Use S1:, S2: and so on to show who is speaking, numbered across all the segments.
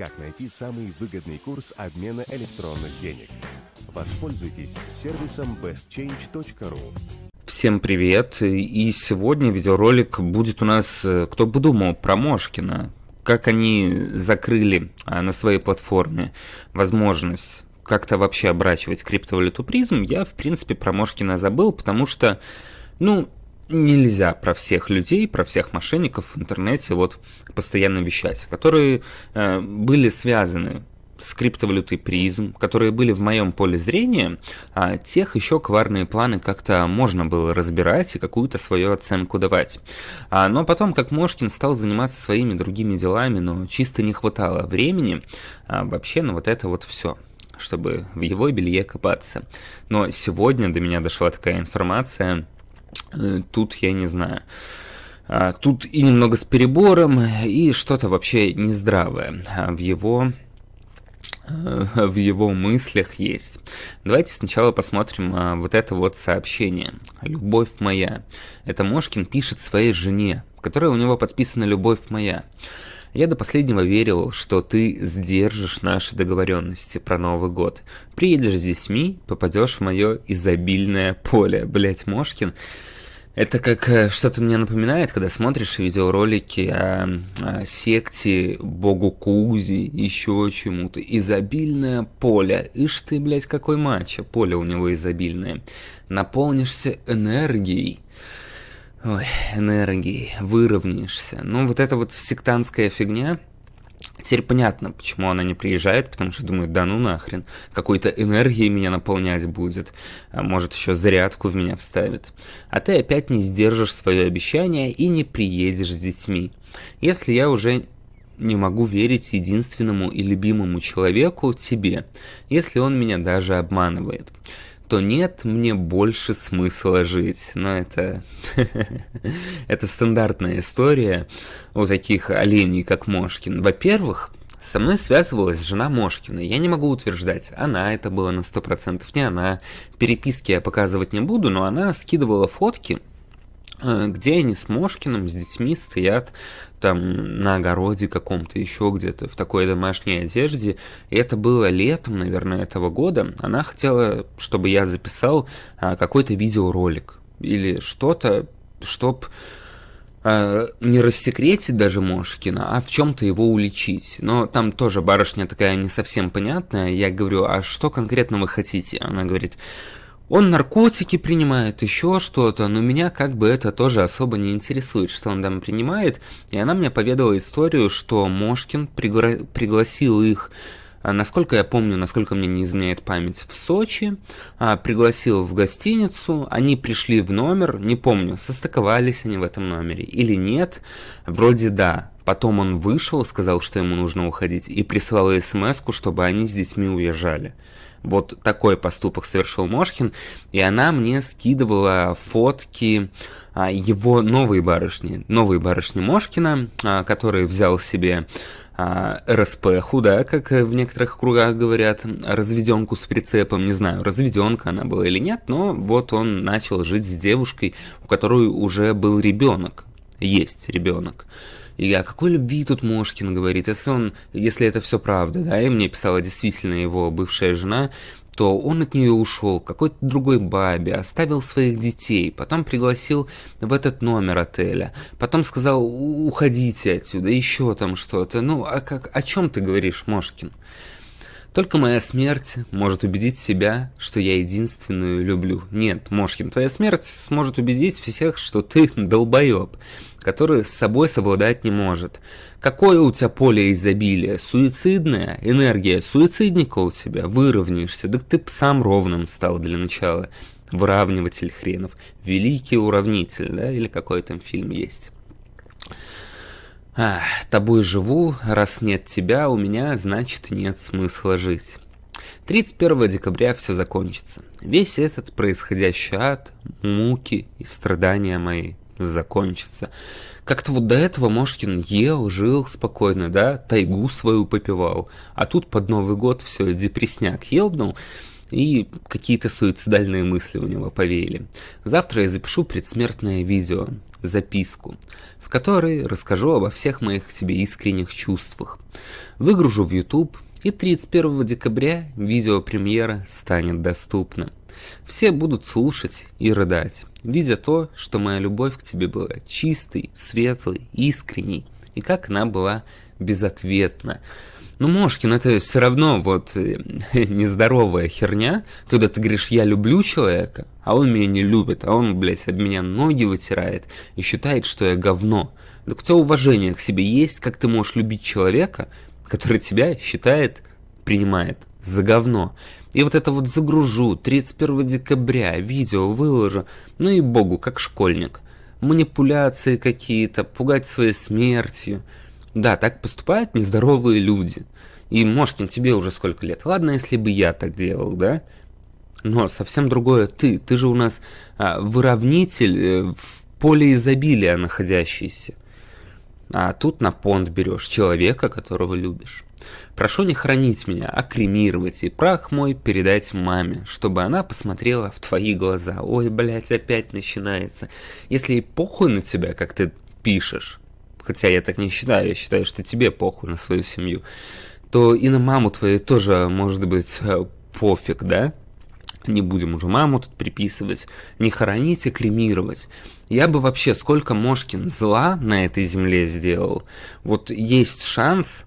S1: Как найти самый выгодный курс обмена электронных денег? Воспользуйтесь сервисом bestchange.ru.
S2: Всем привет, и сегодня видеоролик будет у нас, э, кто бы думал, про Мошкина. Как они закрыли а, на своей платформе возможность как-то вообще обращивать криптовалюту призм, я, в принципе, про Мошкина забыл, потому что, ну, нельзя про всех людей, про всех мошенников в интернете вот постоянно вещать, которые э, были связаны с криптовалютой призм, которые были в моем поле зрения, а тех еще коварные планы как-то можно было разбирать и какую-то свою оценку давать. А, но потом, как Мошкин стал заниматься своими другими делами, но чисто не хватало времени а, вообще на вот это вот все чтобы в его белье копаться. Но сегодня до меня дошла такая информация, тут я не знаю. А, тут и немного с перебором, и что-то вообще нездравое в его э, в его мыслях есть. Давайте сначала посмотрим а, вот это вот сообщение. «Любовь моя». Это Мошкин пишет своей жене, которая у него подписана «Любовь моя». Я до последнего верил, что ты сдержишь наши договоренности про Новый год. Приедешь с детьми, попадешь в мое изобильное поле. Блять, Мошкин это как э, что-то мне напоминает, когда смотришь видеоролики о, о секте богу Кузи, еще чему-то. Изобильное поле. Ишь ты, блядь, какой матча. Поле у него изобильное. Наполнишься энергией. Ой, энергией. Выровняешься. Ну, вот эта вот сектантская фигня, Теперь понятно, почему она не приезжает, потому что думает, да ну нахрен, какой-то энергией меня наполнять будет, а может еще зарядку в меня вставит. А ты опять не сдержишь свое обещание и не приедешь с детьми. Если я уже не могу верить единственному и любимому человеку, тебе, если он меня даже обманывает то нет мне больше смысла жить. Но это... это стандартная история у таких оленей, как Мошкин. Во-первых, со мной связывалась жена Мошкина. Я не могу утверждать, она это была на 100%, не она. Переписки я показывать не буду, но она скидывала фотки, Э, где они с Мошкиным, с детьми стоят там на огороде каком-то, еще где-то, в такой домашней одежде. И это было летом, наверное, этого года. Она хотела, чтобы я записал а, какой-то видеоролик или что-то, чтоб а, не рассекретить даже Мошкина, а в чем-то его уличить. Но там тоже барышня такая не совсем понятная. Я говорю, а что конкретно вы хотите? Она говорит, он наркотики принимает, еще что-то, но меня как бы это тоже особо не интересует, что он там принимает. И она мне поведала историю, что Мошкин пригла пригласил их а, насколько я помню, насколько мне не изменяет память, в Сочи, а, пригласил в гостиницу, они пришли в номер, не помню, состыковались они в этом номере или нет, вроде да. Потом он вышел, сказал, что ему нужно уходить, и прислал смс чтобы они с детьми уезжали. Вот такой поступок совершил Мошкин, и она мне скидывала фотки а, его новой барышни, новой барышни Мошкина, а, который взял себе а, РСПху, да, как в некоторых кругах говорят, разведенку с прицепом, не знаю, разведенка она была или нет, но вот он начал жить с девушкой, у которой уже был ребенок, есть ребенок. И о какой любви тут Мошкин говорит, если он, если это все правда, да, и мне писала действительно его бывшая жена, то он от нее ушел, какой-то другой бабе, оставил своих детей, потом пригласил в этот номер отеля, потом сказал, уходите отсюда, еще там что-то. Ну, а как, о чем ты говоришь, Мошкин? Только моя смерть может убедить себя, что я единственную люблю. Нет, Мошкин, твоя смерть сможет убедить всех, что ты долбоеб, который с собой совладать не может. Какое у тебя поле изобилия? Суицидная энергия суицидника у тебя? Выровняешься? Да ты сам ровным стал для начала. Выравниватель хренов. Великий уравнитель, да? Или какой там фильм есть. А, тобой живу, раз нет тебя, у меня, значит, нет смысла жить. 31 декабря все закончится. Весь этот происходящий ад, муки и страдания мои закончатся. Как-то вот до этого Мошкин ел, жил спокойно, да, тайгу свою попивал. А тут под Новый год все, депресняк ебнул. и какие-то суицидальные мысли у него повеяли. Завтра я запишу предсмертное видео, записку, в которой расскажу обо всех моих к тебе искренних чувствах. Выгружу в YouTube, и 31 декабря видеопремьера станет доступна. Все будут слушать и рыдать, видя то, что моя любовь к тебе была чистой, светлой, искренней, и как она была безответна. Ну, Мошкин, это все равно вот э, нездоровая херня, когда ты говоришь, я люблю человека, а он меня не любит, а он, блядь, об меня ноги вытирает и считает, что я говно. Так у тебя уважение к себе есть, как ты можешь любить человека, который тебя считает, принимает за говно. И вот это вот загружу 31 декабря, видео выложу, ну и богу, как школьник. Манипуляции какие-то, пугать своей смертью. Да, так поступают нездоровые люди. И, Мошкин, тебе уже сколько лет? Ладно, если бы я так делал, да? Но совсем другое ты. Ты же у нас а, выравнитель э, в поле изобилия находящийся. А тут на понт берешь человека, которого любишь. Прошу не хранить меня, а кремировать и прах мой передать маме, чтобы она посмотрела в твои глаза. Ой, блядь, опять начинается. Если ей похуй на тебя, как ты пишешь, хотя я так не считаю, я считаю, что тебе похуй на свою семью, то и на маму твою тоже может быть э, пофиг, да? Не будем уже маму тут приписывать, не хоронить и кремировать. Я бы вообще сколько Мошкин зла на этой земле сделал. Вот есть шанс,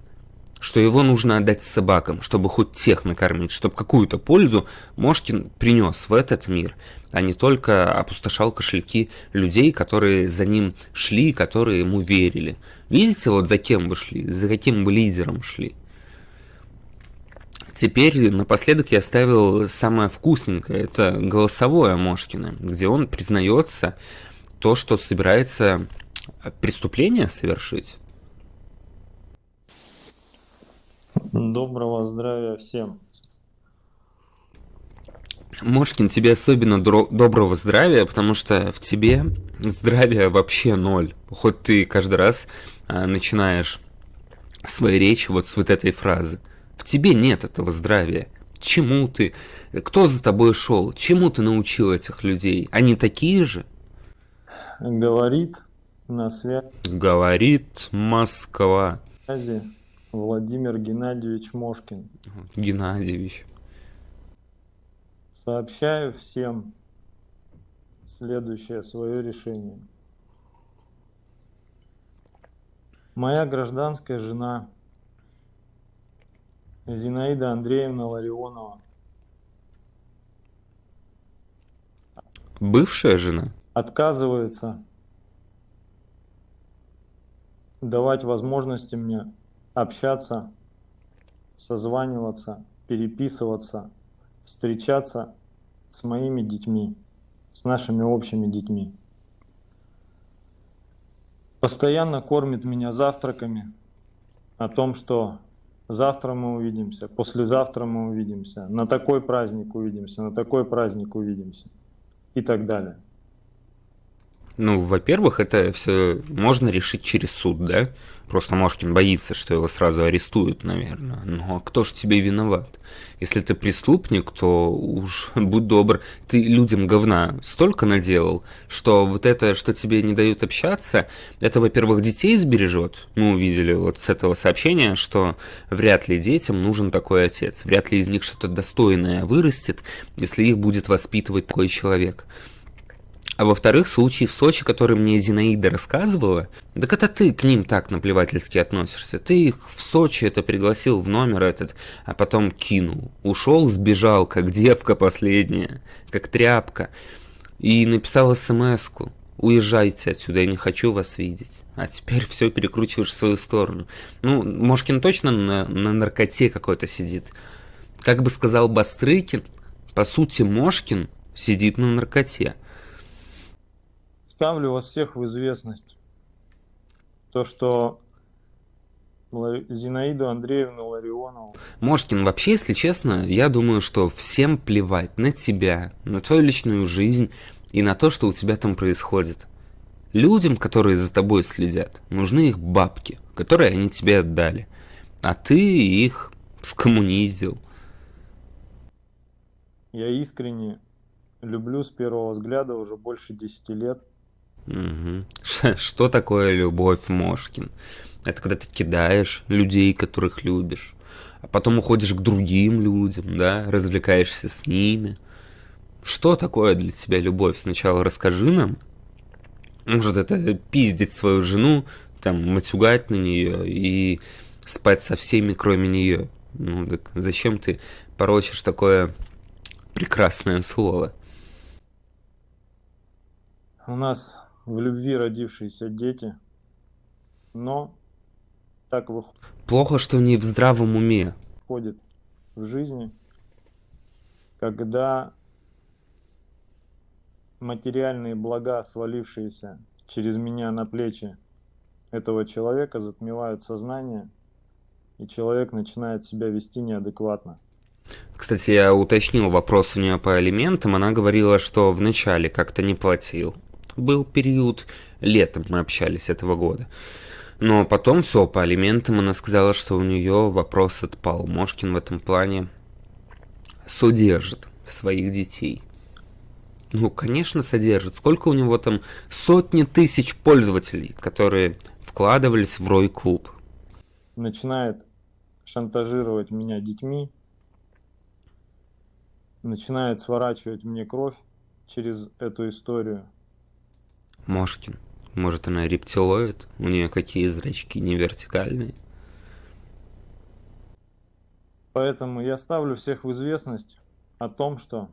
S2: что его нужно отдать собакам, чтобы хоть тех накормить, чтобы какую-то пользу Мошкин принес в этот мир, а не только опустошал кошельки людей, которые за ним шли, которые ему верили. Видите, вот за кем вы шли, за каким бы лидером шли. Теперь напоследок я оставил самое вкусненькое, это голосовое Мошкина, где он признается то, что собирается преступление совершить.
S3: Доброго здравия всем.
S2: Мошкин, тебе особенно доброго здравия, потому что в тебе здравия вообще ноль. Хоть ты каждый раз а, начинаешь свои речи вот с вот этой фразы. В тебе нет этого здравия. Чему ты? Кто за тобой шел? Чему ты научил этих людей? Они такие же?
S3: Говорит на связи.
S2: Говорит Москва.
S3: Владимир Геннадьевич Мошкин.
S2: Геннадьевич.
S3: Сообщаю всем следующее свое решение. Моя гражданская жена Зинаида Андреевна Ларионова.
S2: Бывшая жена?
S3: Отказывается давать возможности мне общаться, созваниваться, переписываться, встречаться с моими детьми, с нашими общими детьми. Постоянно кормит меня завтраками о том, что завтра мы увидимся, послезавтра мы увидимся, на такой праздник увидимся, на такой праздник увидимся и так далее.
S2: Ну, во-первых, это все можно решить через суд, да? Просто Мошкин боится, что его сразу арестуют, наверное. Но кто ж тебе виноват? Если ты преступник, то уж будь добр, ты людям говна столько наделал, что вот это, что тебе не дают общаться, это, во-первых, детей сбережет. Мы увидели вот с этого сообщения, что вряд ли детям нужен такой отец. Вряд ли из них что-то достойное вырастет, если их будет воспитывать такой человек. А во-вторых, случай в Сочи, который мне Зинаида рассказывала, так это ты к ним так наплевательски относишься. Ты их в Сочи это пригласил в номер этот, а потом кинул. Ушел, сбежал, как девка последняя, как тряпка. И написал смс-ку. Уезжайте отсюда, я не хочу вас видеть. А теперь все перекручиваешь в свою сторону. Ну, Мошкин точно на, на наркоте какой-то сидит. Как бы сказал Бастрыкин, по сути, Мошкин сидит на наркоте.
S3: Ставлю вас всех в известность. То, что Зинаиду Андреевну Ларионову.
S2: Мошкин, вообще, если честно, я думаю, что всем плевать на тебя, на твою личную жизнь и на то, что у тебя там происходит. Людям, которые за тобой следят, нужны их бабки, которые они тебе отдали. А ты их скоммунизил.
S3: я искренне люблю с первого взгляда уже больше 10 лет.
S2: Угу. Что такое любовь, Мошкин? Это когда ты кидаешь людей, которых любишь, а потом уходишь к другим людям, да, развлекаешься с ними. Что такое для тебя любовь? Сначала расскажи нам. Может, это пиздить свою жену, там, матюгать на нее и спать со всеми, кроме нее. Ну, так зачем ты порочишь такое прекрасное слово?
S3: У нас в любви родившиеся дети, но так выходит.
S2: Плохо, что не в здравом уме.
S3: Входит в жизни, когда материальные блага, свалившиеся через меня на плечи этого человека, затмевают сознание, и человек начинает себя вести неадекватно.
S2: Кстати, я уточнил вопрос у нее по алиментам. Она говорила, что вначале как-то не платил. Был период, летом мы общались этого года. Но потом все, по алиментам она сказала, что у нее вопрос отпал. Мошкин в этом плане содержит своих детей. Ну, конечно, содержит. Сколько у него там сотни тысяч пользователей, которые вкладывались в Рой Клуб.
S3: Начинает шантажировать меня детьми, начинает сворачивать мне кровь через эту историю.
S2: Мошкин. Может, она рептилоид? У нее какие зрачки не вертикальные?
S3: Поэтому я ставлю всех в известность о том, что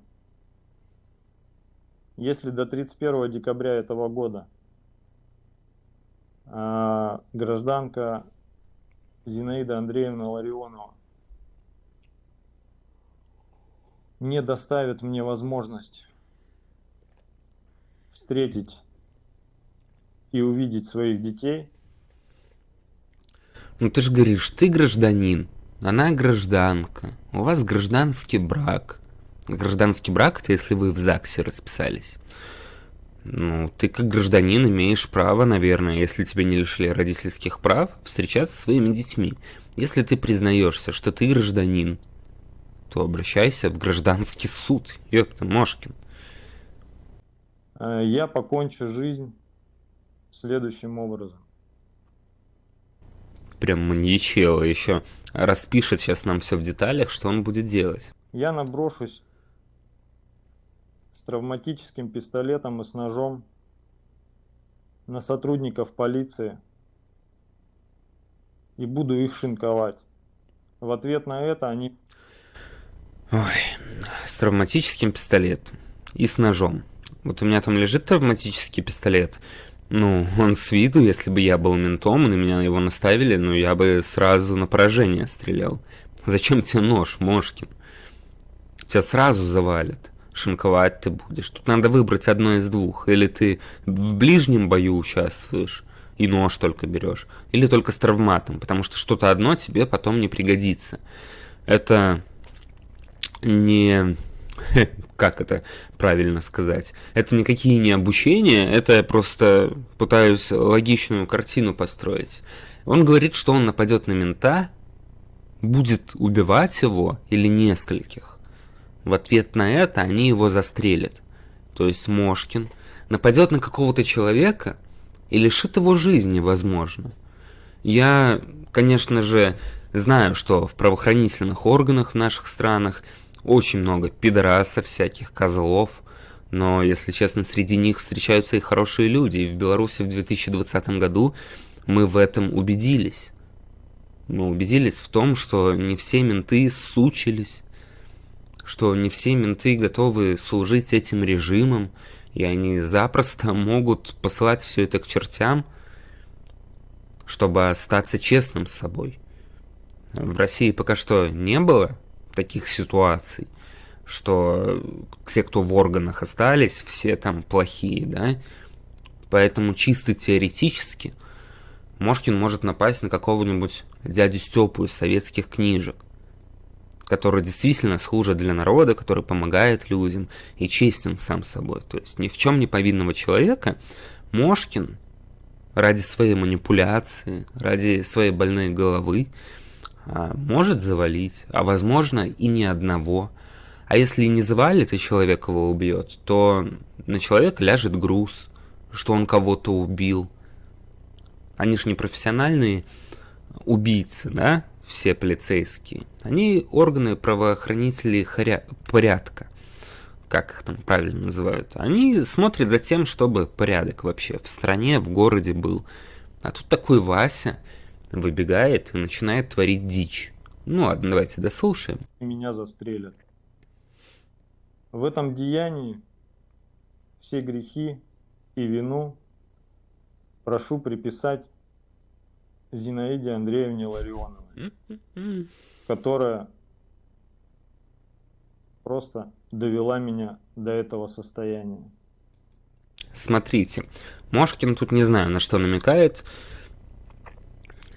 S3: если до 31 декабря этого года а, гражданка Зинаида Андреевна Ларионова не доставит мне возможность встретить и увидеть своих детей.
S2: Ну ты же говоришь, ты гражданин, она гражданка, у вас гражданский брак. Гражданский брак это если вы в ЗАГСе расписались. Ну, ты как гражданин имеешь право, наверное, если тебя не лишили родительских прав, встречаться со своими детьми. Если ты признаешься, что ты гражданин, то обращайся в гражданский суд. Ёпта, Мошкин.
S3: Э, я покончу жизнь следующим образом.
S2: Прям маньячело еще распишет сейчас нам все в деталях, что он будет делать.
S3: Я наброшусь с травматическим пистолетом и с ножом на сотрудников полиции и буду их шинковать. В ответ на это они...
S2: Ой, с травматическим пистолетом и с ножом. Вот у меня там лежит травматический пистолет. Ну, он с виду, если бы я был ментом, и на меня его наставили, ну, я бы сразу на поражение стрелял. Зачем тебе нож, Мошкин? Тебя сразу завалят. Шинковать ты будешь. Тут надо выбрать одно из двух. Или ты в ближнем бою участвуешь, и нож только берешь, или только с травматом, потому что что-то одно тебе потом не пригодится. Это не как это правильно сказать. Это никакие не обучения, это я просто пытаюсь логичную картину построить. Он говорит, что он нападет на мента, будет убивать его или нескольких. В ответ на это они его застрелят. То есть Мошкин нападет на какого-то человека и лишит его жизни, возможно. Я, конечно же, знаю, что в правоохранительных органах в наших странах – очень много пидорасов всяких, козлов, но, если честно, среди них встречаются и хорошие люди, и в Беларуси в 2020 году мы в этом убедились. Мы убедились в том, что не все менты сучились, что не все менты готовы служить этим режимом, и они запросто могут посылать все это к чертям, чтобы остаться честным с собой. В России пока что не было таких ситуаций, что те, кто в органах остались, все там плохие, да, поэтому чисто теоретически Мошкин может напасть на какого-нибудь дядю Степу из советских книжек, который действительно служит для народа, который помогает людям и честен сам собой. То есть ни в чем не повинного человека Мошкин ради своей манипуляции, ради своей больной головы может завалить, а возможно и ни одного. А если не завалит, и человек его убьет, то на человека ляжет груз, что он кого-то убил. Они же не профессиональные убийцы, да, все полицейские. Они органы правоохранителей хоря... порядка, как их там правильно называют. Они смотрят за тем, чтобы порядок вообще в стране, в городе был. А тут такой Вася выбегает и начинает творить дичь. Ну ладно, давайте дослушаем.
S3: Меня застрелят. В этом деянии все грехи и вину прошу приписать Зинаиде Андреевне Ларионовой, которая просто довела меня до этого состояния.
S2: Смотрите, Мошкин тут не знаю, на что намекает.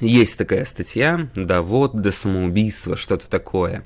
S2: Есть такая статья, да вот до самоубийства, что-то такое.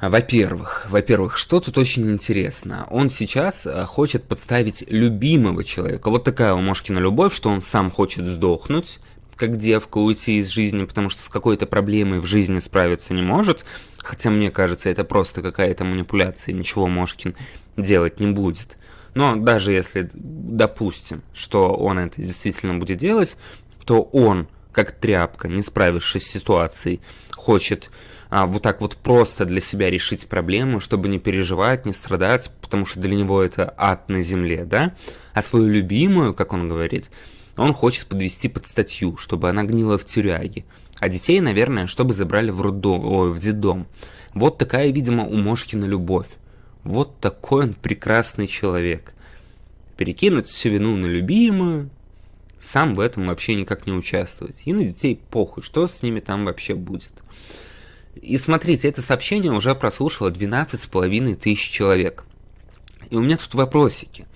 S2: Во-первых, во-первых, что тут очень интересно. Он сейчас э, хочет подставить любимого человека. Вот такая у Мошкина любовь, что он сам хочет сдохнуть, как девка уйти из жизни, потому что с какой-то проблемой в жизни справиться не может. Хотя мне кажется, это просто какая-то манипуляция, ничего Мошкин делать не будет. Но даже если допустим, что он это действительно будет делать, то он, как тряпка, не справившись с ситуацией, хочет а, вот так вот просто для себя решить проблему, чтобы не переживать, не страдать, потому что для него это ад на земле, да? А свою любимую, как он говорит, он хочет подвести под статью, чтобы она гнила в тюряге. А детей, наверное, чтобы забрали в роддом, ой, в детдом. Вот такая, видимо, у Мошкина любовь. Вот такой он прекрасный человек. Перекинуть всю вину на любимую, сам в этом вообще никак не участвовать. И на детей похуй, что с ними там вообще будет. И смотрите, это сообщение уже прослушало 12,5 тысяч человек. И у меня тут вопросики.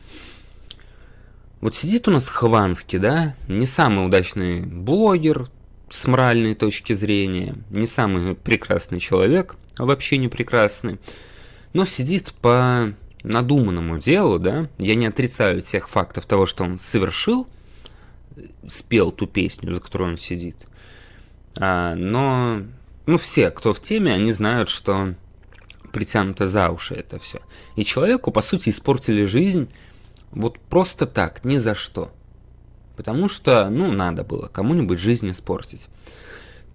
S2: Вот сидит у нас Хованский, да, не самый удачный блогер с моральной точки зрения, не самый прекрасный человек, а вообще не прекрасный, но сидит по надуманному делу, да, я не отрицаю тех фактов того, что он совершил, спел ту песню, за которую он сидит, а, но ну, все, кто в теме, они знают, что притянуто за уши это все. И человеку, по сути, испортили жизнь вот просто так, ни за что. Потому что, ну, надо было кому-нибудь жизнь испортить.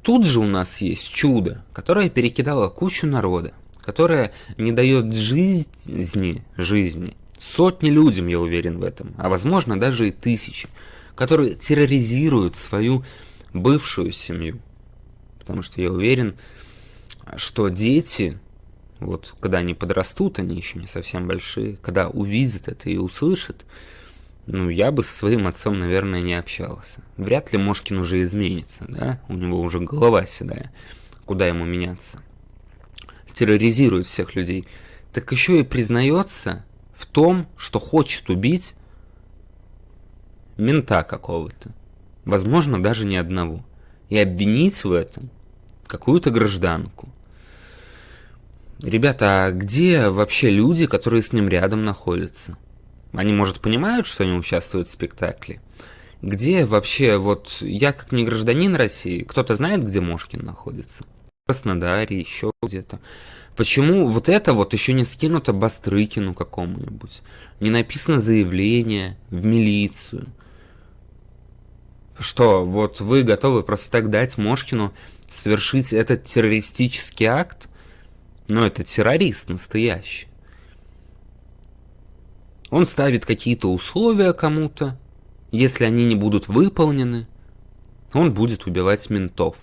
S2: Тут же у нас есть чудо, которое перекидало кучу народа, которое не дает жизни, жизни сотни людям, я уверен в этом, а возможно даже и тысячи, которые терроризируют свою бывшую семью, потому что я уверен, что дети, вот когда они подрастут, они еще не совсем большие, когда увидят это и услышат, ну, я бы со своим отцом, наверное, не общался. Вряд ли Мошкин уже изменится, да? У него уже голова седая. Куда ему меняться? Терроризирует всех людей. Так еще и признается в том, что хочет убить мента какого-то. Возможно, даже не одного и обвинить в этом какую-то гражданку. Ребята, а где вообще люди, которые с ним рядом находятся? Они, может, понимают, что они участвуют в спектакле? Где вообще, вот я как не гражданин России, кто-то знает, где Мошкин находится? В Краснодаре, еще где-то. Почему вот это вот еще не скинуто Бастрыкину какому-нибудь? Не написано заявление в милицию? Что, вот вы готовы просто так дать Мошкину совершить этот террористический акт? Но это террорист настоящий. Он ставит какие-то условия кому-то. Если они не будут выполнены, он будет убивать ментов.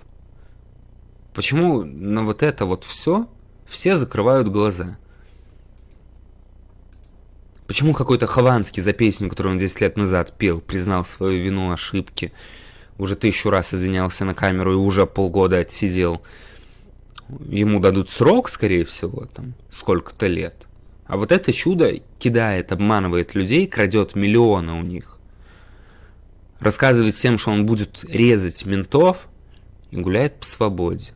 S2: Почему на вот это вот все все закрывают глаза? Почему какой-то Хованский за песню, которую он 10 лет назад пел, признал свою вину, ошибки, уже тысячу раз извинялся на камеру и уже полгода отсидел? Ему дадут срок, скорее всего, там, сколько-то лет. А вот это чудо кидает, обманывает людей, крадет миллионы у них. Рассказывает всем, что он будет резать ментов и гуляет по свободе.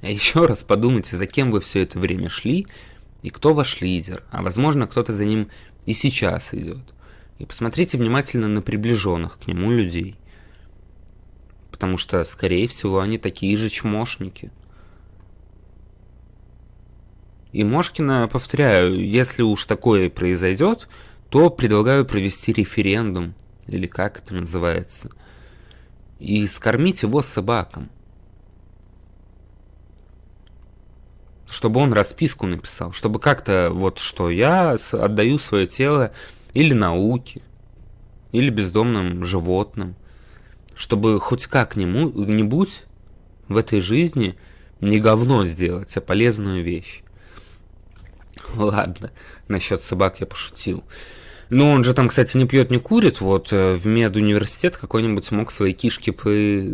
S2: А еще раз подумайте, за кем вы все это время шли и кто ваш лидер, а возможно кто-то за ним и сейчас идет. И посмотрите внимательно на приближенных к нему людей. Потому что, скорее всего, они такие же чмошники. И Мошкина, повторяю, если уж такое произойдет, то предлагаю провести референдум, или как это называется, и скормить его собакам. Чтобы он расписку написал, чтобы как-то вот что я отдаю свое тело или науке, или бездомным животным, чтобы хоть как-нибудь в этой жизни не говно сделать, а полезную вещь. Ладно, насчет собак я пошутил. Ну, он же там, кстати, не пьет, не курит. Вот э, в медуниверситет какой-нибудь мог свои кишки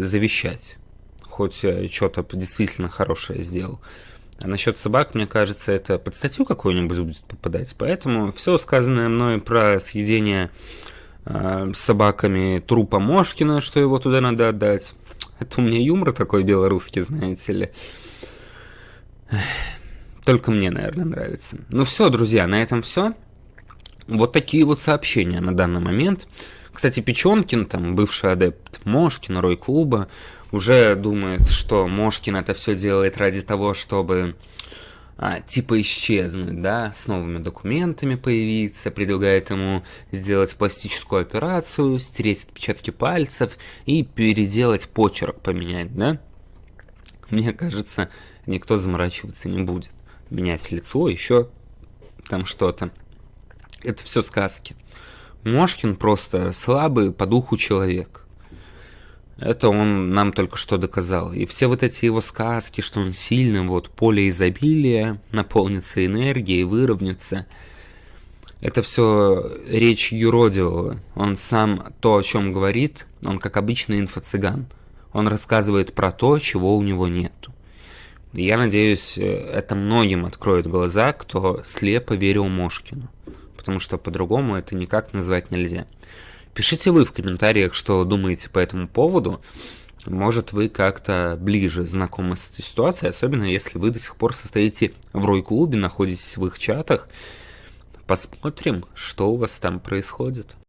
S2: завещать. Хоть э, что-то действительно хорошее сделал. А насчет собак, мне кажется, это под статью какую-нибудь будет попадать. Поэтому все сказанное мной про съедение э, собаками трупа Мошкина, что его туда надо отдать. Это у меня юмор такой белорусский, знаете ли. Только мне, наверное, нравится. Ну все, друзья, на этом все. Вот такие вот сообщения на данный момент. Кстати, Печенкин, там, бывший адепт Мошкина, Рой Клуба, уже думает, что Мошкин это все делает ради того, чтобы а, типа исчезнуть, да, с новыми документами появиться, предлагает ему сделать пластическую операцию, стереть отпечатки пальцев и переделать почерк, поменять, да? Мне кажется, никто заморачиваться не будет. Менять лицо, еще там что-то. Это все сказки. Мошкин просто слабый по духу человек. Это он нам только что доказал. И все вот эти его сказки, что он сильный, вот поле изобилия, наполнится энергией, выровняется. Это все речь юродивого. Он сам то, о чем говорит, он как обычный инфо-цыган. Он рассказывает про то, чего у него нету. Я надеюсь, это многим откроет глаза, кто слепо верил Мошкину. Потому что по-другому это никак назвать нельзя. Пишите вы в комментариях, что думаете по этому поводу. Может, вы как-то ближе знакомы с этой ситуацией, особенно если вы до сих пор состоите в Рой-клубе, находитесь в их чатах. Посмотрим, что у вас там происходит.